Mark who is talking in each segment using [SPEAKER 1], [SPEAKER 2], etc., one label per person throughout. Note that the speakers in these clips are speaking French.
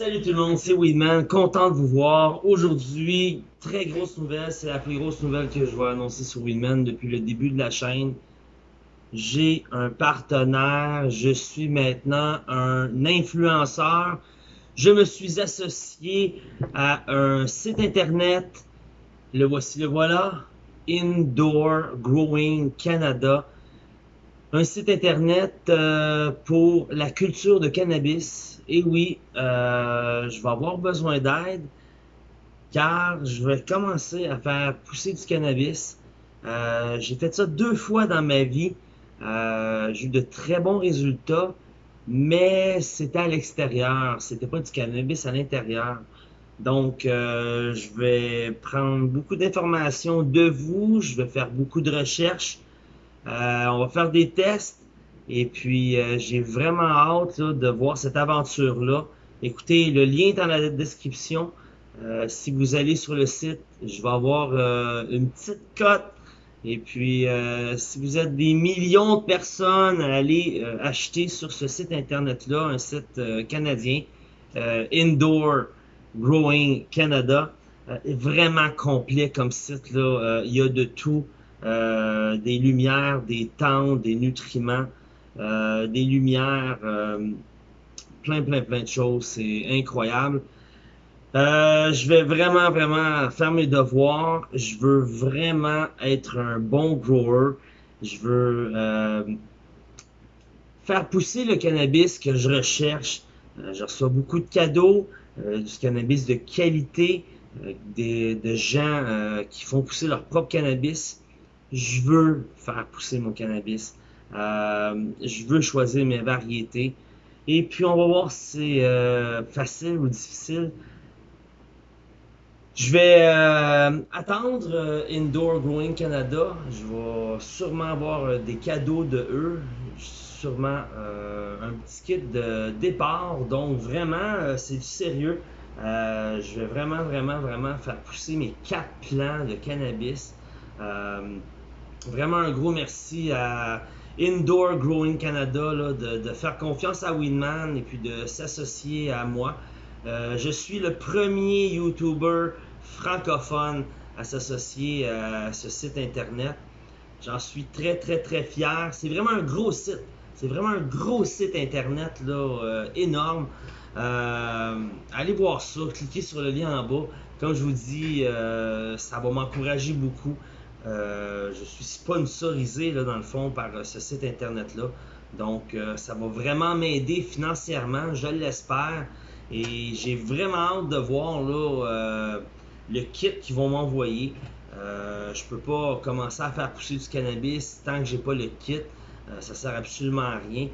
[SPEAKER 1] Salut tout le monde, c'est Weedman, content de vous voir. Aujourd'hui, très grosse nouvelle, c'est la plus grosse nouvelle que je vais annoncer sur Weedman depuis le début de la chaîne. J'ai un partenaire, je suis maintenant un influenceur. Je me suis associé à un site internet, le voici le voilà, Indoor Growing Canada. Un site internet euh, pour la culture de cannabis et oui, euh, je vais avoir besoin d'aide car je vais commencer à faire pousser du cannabis. Euh, j'ai fait ça deux fois dans ma vie. Euh, j'ai eu de très bons résultats, mais c'était à l'extérieur. C'était pas du cannabis à l'intérieur. Donc, je vais prendre beaucoup d'informations de vous. Je vais faire beaucoup de recherches. on va faire des tests. Et puis, euh, j'ai vraiment hâte de voir cette aventure-là. Écoutez, le lien est dans la description. Euh, si vous allez sur le site, je vais avoir euh, une petite cote. Et puis, si vous êtes des millions de personnes à aller acheter sur ce site internet-là, un site canadien, Indoor Growing Canada, vraiment complet comme site. là. il y a de tout, des lumières, des tentes, des nutriments. Euh, des lumières, euh, plein, plein, plein de choses. C'est incroyable. Euh, je vais vraiment, vraiment faire mes devoirs. Je veux vraiment être un bon grower. Je veux faire pousser le cannabis que je recherche. je reçois beaucoup de cadeaux, du cannabis de qualité, des, de gens qui font pousser leur propre cannabis. Je veux faire pousser mon cannabis. Euh, je veux choisir mes variétés. Et puis, on va voir si c'est euh, facile ou difficile. Je vais euh, attendre Indoor Growing Canada. Je vais sûrement avoir des cadeaux de eux. Sûrement un petit kit de départ. Donc, vraiment, c'est du sérieux. je vais vraiment, vraiment, vraiment faire pousser mes quatre plants de cannabis. vraiment un gros merci à Indoor Growing Canada, de, faire confiance à Winman et puis de s'associer à moi. Euh, je suis le premier YouTuber francophone à s'associer à ce site internet. J'en suis très très très fier. C'est vraiment un gros site. C'est vraiment un gros site internet là, euh, énorme. Euh, allez voir ça, cliquez sur le lien en bas. Comme je vous dis, ça va m'encourager beaucoup. Euh, je suis sponsorisé là, dans le fond par euh, ce site internet-là. Donc, euh, ça va vraiment m'aider financièrement, je l'espère. Et j'ai vraiment hâte de voir là, le kit qu'ils vont m'envoyer. je peux pas commencer à faire pousser du cannabis tant que j'ai pas le kit. ça sert absolument à rien.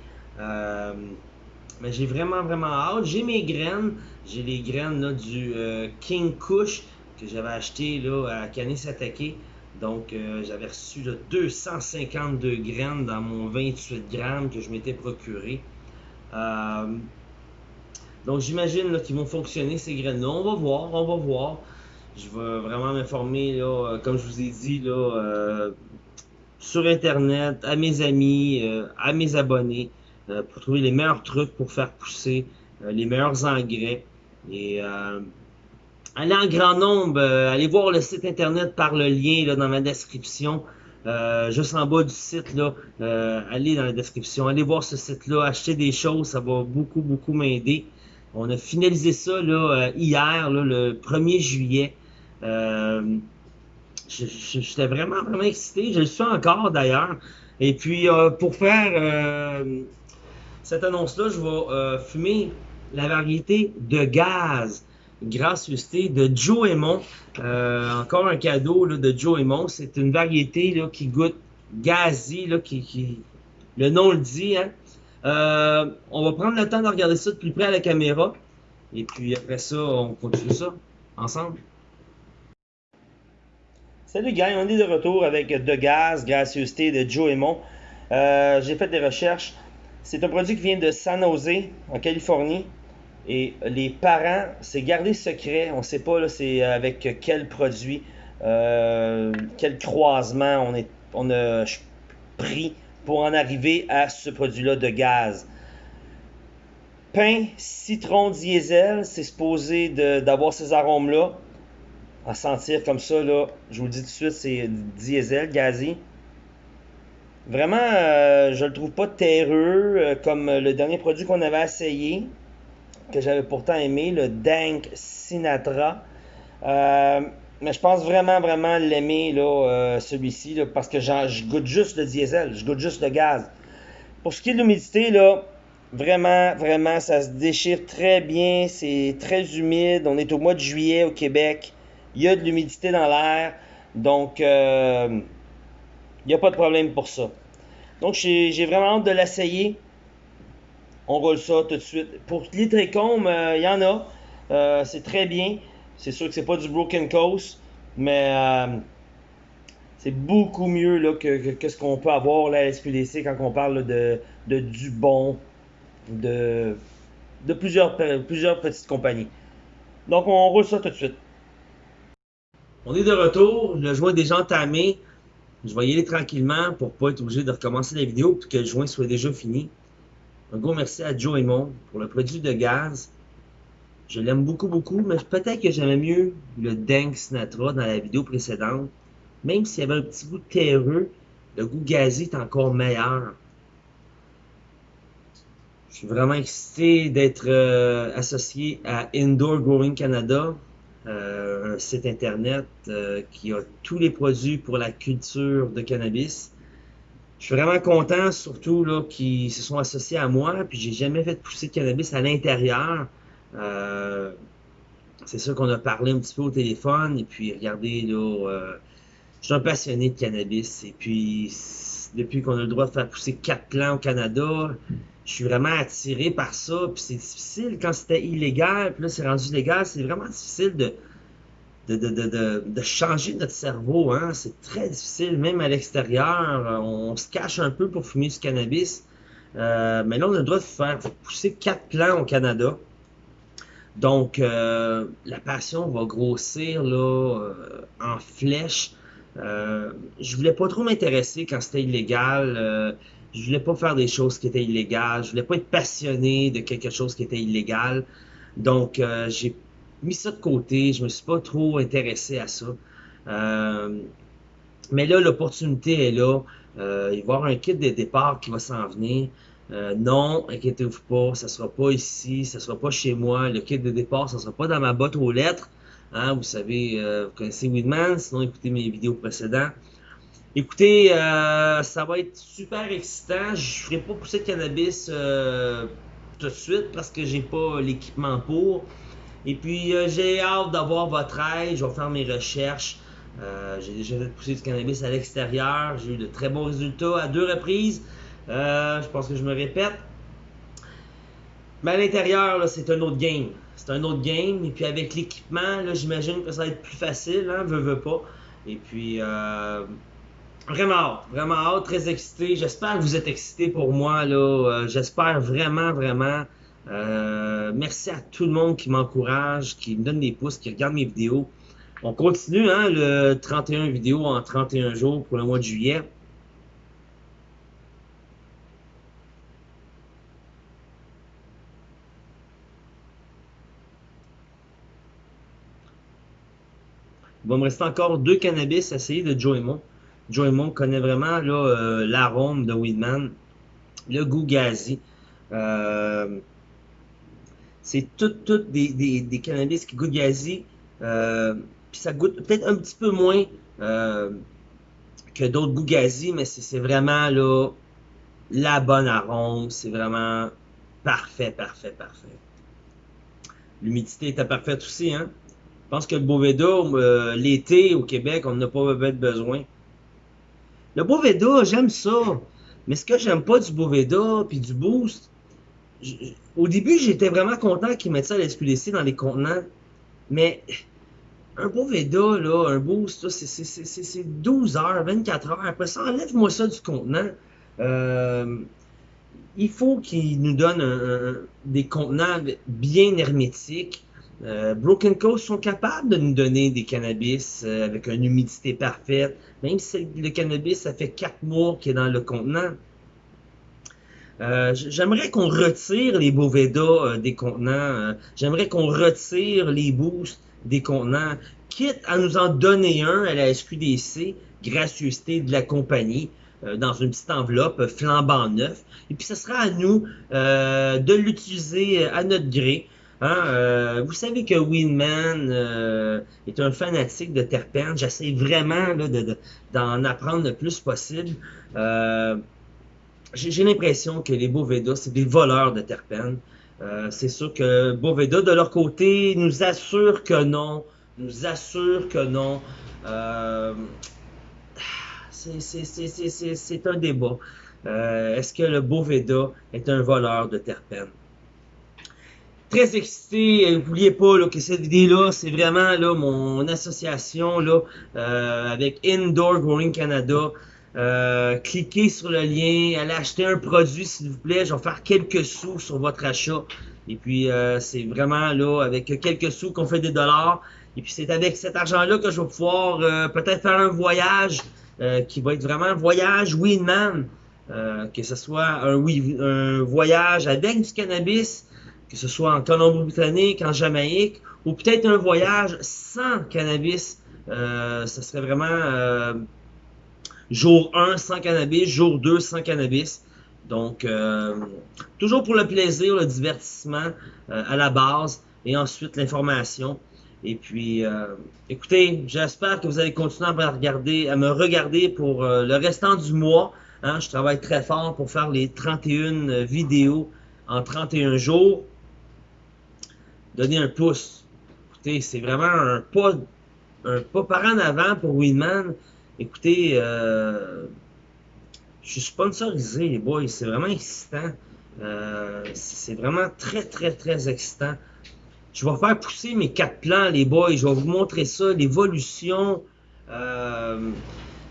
[SPEAKER 1] mais j'ai vraiment, vraiment hâte. J'ai mes graines. J'ai les graines là, du King Kush que j'avais acheté là, à Canis Attaqué. Donc, euh, j'avais reçu 252 graines dans mon 28 grammes que je m'étais procuré. Euh, donc, j'imagine qu'ils vont fonctionner ces graines-là. On va voir, on va voir. Je vais vraiment m'informer, euh, comme je vous ai dit, là, sur Internet, à mes amis, à mes abonnés, pour trouver les meilleurs trucs pour faire pousser, les meilleurs engrais. Et allez en grand nombre, euh, allez voir le site internet par le lien là, dans ma description. Euh, juste en bas du site, là, euh, allez dans la description, allez voir ce site-là, acheter des choses, ça va beaucoup, beaucoup m'aider. On a finalisé ça là, hier, là, le 1er juillet. J'étais vraiment, vraiment excité, je le suis encore d'ailleurs. Et puis, pour faire cette annonce-là, je vais fumer la variété de gaz gracieuseté de Joe Aymon. Euh, encore un cadeau de Joe Aymon. C'est une variété là, qui goûte gazi, le nom le dit. Hein. Euh, on va prendre le temps de regarder ça de plus près à la caméra. Et puis après ça, on continue ça ensemble. Salut gang, on est de retour avec De Gaz, Gracieuseté de Joe Aymon. Euh, j'ai fait des recherches. C'est un produit qui vient de San Jose, en Californie. Et les parents, c'est gardé secret. On ne sait pas c'est avec quel produit, euh, quel croisement on, a pris pour en arriver à ce produit-là de gaz. pain citron diesel, c'est supposé d'avoir ces arômes-là. À sentir comme ça, là, je vous le dis tout de suite, c'est diesel, gazi. Vraiment, euh, je le trouve pas terreux euh, comme le dernier produit qu'on avait essayé, que j'avais pourtant aimé, le Dank Sinatra. Euh, mais je pense vraiment, vraiment l'aimer, là, celui-ci, parce que je goûte juste le diesel, je goûte juste le gaz. Pour ce qui est de l'humidité, là, vraiment, vraiment, ça se déchire très bien, c'est très humide. On est au mois de juillet au Québec, il y a de l'humidité dans l'air, donc il n'y a pas de problème pour ça. Donc, j'ai vraiment hâte de l'essayer. On roule ça tout de suite. Pour les trichomes, euh, il y en a. Euh, c'est très bien. C'est sûr que c'est pas du Broken Coast, mais euh, c'est beaucoup mieux là, que, ce qu'on peut avoir là, à SPDC quand on parle de, de du bon, de, de plusieurs, plusieurs petites compagnies. Donc, on roule ça tout de suite. On est de retour. Le joint est déjà entamé. Je vais y aller tranquillement pour pas être obligé de recommencer la vidéo et que le joint soit déjà fini. Un gros merci à Joe Mon pour le produit de gaz. Je l'aime beaucoup, beaucoup, mais peut-être que j'aimais mieux le Dank Sinatra dans la vidéo précédente. Même s'il y avait un petit goût terreux, le goût gazé est encore meilleur. Je suis vraiment excité d'être euh, associé à Indoor Growing Canada. Euh, un site internet euh, qui a tous les produits pour la culture de cannabis. Je suis vraiment content, surtout là, qu'ils se sont associés à moi, puis j'ai jamais fait pousser de cannabis à l'intérieur. Euh, c'est sûr qu'on a parlé un petit peu au téléphone, et puis regardez, là, je suis un passionné de cannabis, et puis depuis qu'on a le droit de faire pousser quatre plants au Canada, je suis vraiment attiré par ça. Puis c'est difficile quand c'était illégal, puis là c'est rendu légal, c'est vraiment difficile de de, de, de, de, changer notre cerveau. Hein? C'est très difficile, même à l'extérieur. On, se cache un peu pour fumer du cannabis. Euh, mais là, on a le droit de faire pousser quatre plants au Canada. Donc, euh, la passion va grossir là, euh, en flèche. Euh, je voulais pas trop m'intéresser quand c'était illégal. Euh, je voulais pas faire des choses qui étaient illégales. Je voulais pas être passionné de quelque chose qui était illégal. Donc, euh, j'ai mis ça de côté. Je me suis pas trop intéressé à ça. Euh, mais là, l'opportunité est là. Euh, il va y avoir un kit de départ qui va s'en venir. non, inquiétez-vous pas, ça sera pas ici, ça sera pas chez moi. Le kit de départ, ça sera pas dans ma boîte aux lettres. Hein, vous savez, vous connaissez Weedman, sinon écoutez mes vidéos précédentes. Écoutez, euh, ça va être super excitant. Je ferai pas pousser de cannabis euh, tout de suite parce que j'ai pas l'équipement pour. Et puis euh, j'ai hâte d'avoir votre aide. Je vais faire mes recherches. j'ai déjà fait pousser du cannabis à l'extérieur. J'ai eu de très bons résultats à deux reprises. je pense que je me répète. Mais à l'intérieur, c'est un autre game. C'est un autre game. Et puis avec l'équipement, j'imagine que ça va être plus facile, hein, veux, veux pas. Et puis, Vraiment hâte, vraiment hâte, très excité. J'espère que vous êtes excité pour moi. Euh, j'espère vraiment, vraiment. Euh, merci à tout le monde qui m'encourage, qui me donne des pouces, qui regarde mes vidéos. On continue hein, le 31 vidéos en 31 jours pour le mois de juillet. Il va me rester encore deux cannabis à essayer de Joe Joey Monk connaît vraiment euh, l'arôme de Weedman, le goût gazi. Euh, c'est tout, tout des, cannabis qui goûtent gazi. Euh, puis ça goûte peut-être un petit peu moins que d'autres goûts gazi, mais c'est vraiment là, la bonne arôme. C'est vraiment parfait, parfait, parfait. L'humidité était parfaite aussi. Hein? Je pense que le Boveda, l'été au Québec, on n'a pas besoin. Le Boveda, j'aime ça. Mais ce que j'aime pas du Boveda puis du Boost, au début, j'étais vraiment content qu'ils mettent ça à l'SQDC dans les contenants. Mais un Boveda, là, un Boost, c'est 12 heures, 24 heures. Après ça, enlève-moi ça du contenant. Euh, il faut qu'ils nous donnent des contenants bien hermétiques. Euh, Broken Coast sont capables de nous donner des cannabis euh, avec une humidité parfaite, même si le cannabis, ça fait 4 mois qu'il est dans le contenant. Euh, j'aimerais qu'on retire les Boveda euh, des contenants. Euh, j'aimerais qu'on retire les boosts des contenants, quitte à nous en donner un à la SQDC, gracieuseté de la compagnie, dans une petite enveloppe flambant neuf. Et puis ce sera à nous de l'utiliser à notre gré. Hein, vous savez que Winman est un fanatique de terpènes. J'essaie vraiment d'en apprendre le plus possible j'ai l'impression que les Boveda, c'est des voleurs de terpènes. Euh, c'est sûr que Boveda, de leur côté, nous assure que non. Nous assure que non. Euh, c'est un débat. Euh, est-ce que le Boveda est un voleur de terpènes? Très excité, n'oubliez pas là, que cette vidéo-là, c'est vraiment là, mon association là, avec Indoor Growing Canada. Euh, cliquez sur le lien, allez acheter un produit s'il vous plaît, je vais faire quelques sous sur votre achat. Et puis euh, c'est vraiment là avec quelques sous qu'on fait des dollars. Et puis c'est avec cet argent-là que je vais pouvoir euh, peut-être faire un voyage qui va être vraiment un voyage Winman. que ce soit un, un voyage avec du cannabis, que ce soit en Colombie-Britannique, en Jamaïque, ou peut-être un voyage sans cannabis. ce serait vraiment Jour 1 sans cannabis, jour 2 sans cannabis. Donc, euh, toujours pour le plaisir, le divertissement euh, à la base et ensuite l'information. Et puis, euh, écoutez, j'espère que vous allez continuer à me regarder, à me regarder pour le restant du mois. Hein. je travaille très fort pour faire les 31 vidéos en 31 jours. Donnez un pouce. Écoutez, c'est vraiment un pas, un pas par en avant pour Winman. Écoutez, euh, je suis sponsorisé, les boys. C'est vraiment excitant. Euh, c'est vraiment très, très, très excitant. Je vais faire pousser mes quatre plans, les boys. Je vais vous montrer ça, l'évolution. Euh,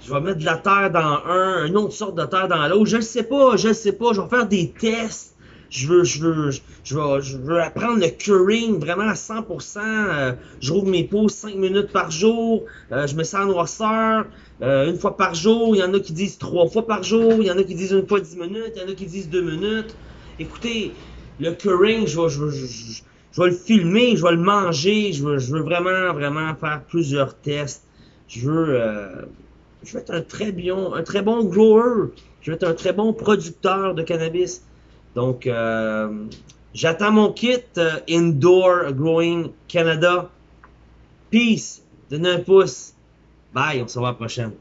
[SPEAKER 1] je vais mettre de la terre dans un, une autre sorte de terre dans l'autre. Je ne sais pas, je ne sais pas. Je vais faire des tests je veux, je veux, je veux, apprendre le curing vraiment à 100%. Euh, je rouvre mes pots 5 minutes par jour. Euh, je me sens en noirceur euh, une fois par jour. Il y en a qui disent trois fois par jour. Il y en a qui disent une fois 10 minutes. Il y en a qui disent 2 minutes. Écoutez, le curing, je vais, le filmer, je vais le manger. Je veux, vraiment, vraiment faire plusieurs tests. Je veux, être un très bon, un très bon grower. Je veux être un très bon producteur de cannabis. Donc, euh, j'attends mon kit euh, Indoor Growing Canada. Peace. Donnez un pouce. Bye. On se voit la prochaine.